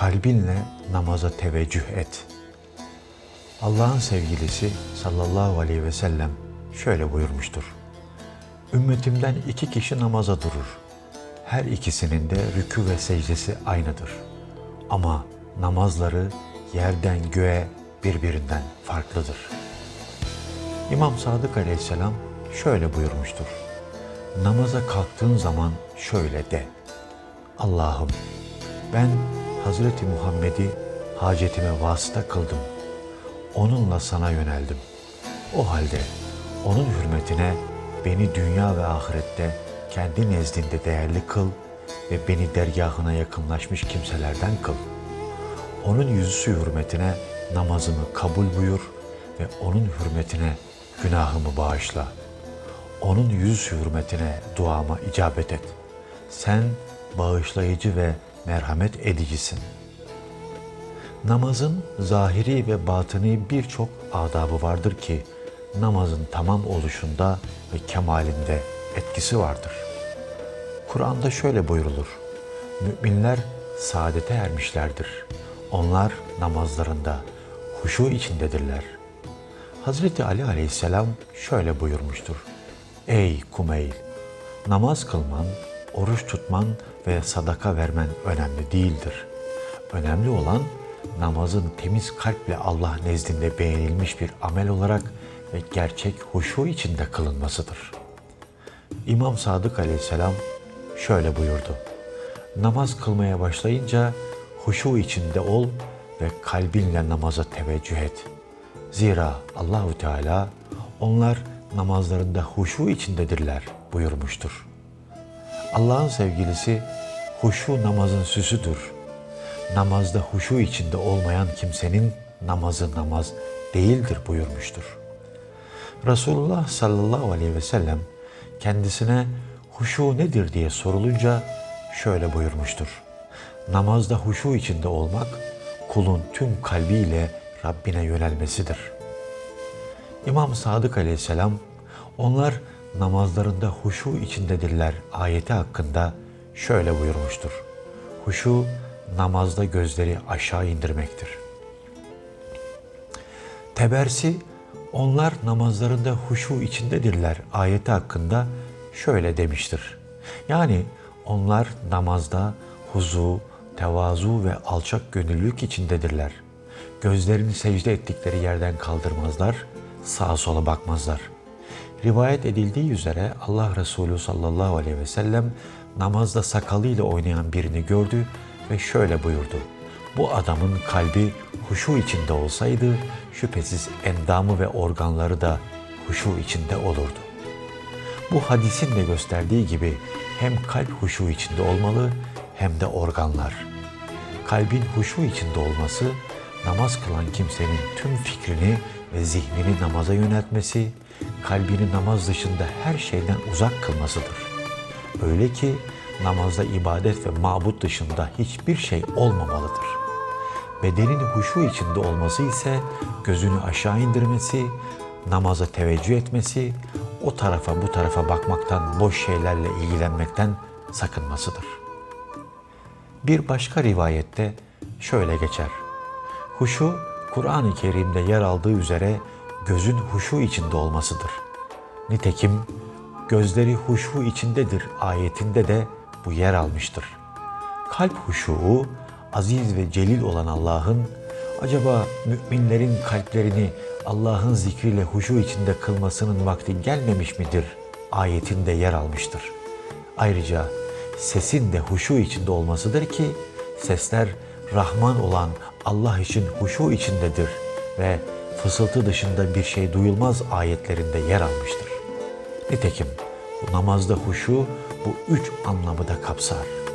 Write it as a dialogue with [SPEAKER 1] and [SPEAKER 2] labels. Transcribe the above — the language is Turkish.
[SPEAKER 1] kalbinle namaza teveccüh et. Allah'ın sevgilisi sallallahu aleyhi ve sellem şöyle buyurmuştur. Ümmetimden iki kişi namaza durur. Her ikisinin de rükû ve secdesi aynıdır. Ama namazları yerden göğe birbirinden farklıdır. İmam Sadık aleyhisselam şöyle buyurmuştur. Namaza kalktığın zaman şöyle de. Allah'ım ben Hazreti Muhammed'i hacetime vasıta kıldım. Onunla sana yöneldim. O halde onun hürmetine beni dünya ve ahirette kendi nezdinde değerli kıl ve beni dergahına yakınlaşmış kimselerden kıl. Onun yüzüsü hürmetine namazımı kabul buyur ve onun hürmetine günahımı bağışla. Onun yüz hürmetine duama icabet et. Sen bağışlayıcı ve merhamet edicisin. Namazın zahiri ve batını birçok adabı vardır ki namazın tamam oluşunda ve kemalinde etkisi vardır. Kur'an'da şöyle buyrulur. Müminler saadete ermişlerdir. Onlar namazlarında huşu içindedirler. Hazreti Ali aleyhisselam şöyle buyurmuştur. Ey Kumeyl! Namaz kılman, oruç tutman ve sadaka vermen önemli değildir. Önemli olan namazın temiz kalple Allah nezdinde beğenilmiş bir amel olarak ve gerçek huşu içinde kılınmasıdır. İmam Sadık aleyhisselam şöyle buyurdu. Namaz kılmaya başlayınca huşu içinde ol ve kalbinle namaza teveccüh et. Zira Allahu Teala onlar namazlarında huşu içindedirler buyurmuştur. Allah'ın sevgilisi huşu namazın süsüdür. Namazda huşu içinde olmayan kimsenin namazı namaz değildir buyurmuştur. Resulullah sallallahu aleyhi ve sellem kendisine huşu nedir diye sorulunca şöyle buyurmuştur. Namazda huşu içinde olmak kulun tüm kalbiyle Rabbine yönelmesidir. İmam Sadık aleyhisselam onlar namazlarında huşu içindedirler ayeti hakkında şöyle buyurmuştur. Huşu namazda gözleri aşağı indirmektir. Tebersi onlar namazlarında huşu içindedirler ayeti hakkında şöyle demiştir. Yani onlar namazda huzu, tevazu ve alçak gönüllülük içindedirler. Gözlerini secde ettikleri yerden kaldırmazlar, sağa sola bakmazlar. Rivayet edildiği üzere Allah Resulü sallallahu aleyhi ve sellem namazda sakalıyla oynayan birini gördü ve şöyle buyurdu. Bu adamın kalbi huşu içinde olsaydı şüphesiz endamı ve organları da huşu içinde olurdu. Bu hadisin de gösterdiği gibi hem kalp huşu içinde olmalı hem de organlar. Kalbin huşu içinde olması namaz kılan kimsenin tüm fikrini ve zihnini namaza yöneltmesi, kalbini namaz dışında her şeyden uzak kılmasıdır. Öyle ki namazda ibadet ve mabut dışında hiçbir şey olmamalıdır. Bedenin huşu içinde olması ise gözünü aşağı indirmesi, namaza teveccüh etmesi, o tarafa bu tarafa bakmaktan, boş şeylerle ilgilenmekten sakınmasıdır. Bir başka rivayette şöyle geçer. Huşu, Kur'an-ı Kerim'de yer aldığı üzere gözün huşu içinde olmasıdır. Nitekim gözleri huşu içindedir ayetinde de bu yer almıştır. Kalp huşuu, aziz ve celil olan Allah'ın, acaba müminlerin kalplerini Allah'ın zikriyle huşu içinde kılmasının vakti gelmemiş midir? Ayetinde yer almıştır. Ayrıca sesin de huşu içinde olmasıdır ki sesler Rahman olan Allah için huşu içindedir ve fısıltı dışında bir şey duyulmaz ayetlerinde yer almıştır. Nitekim namazda huşu bu üç anlamı da kapsar.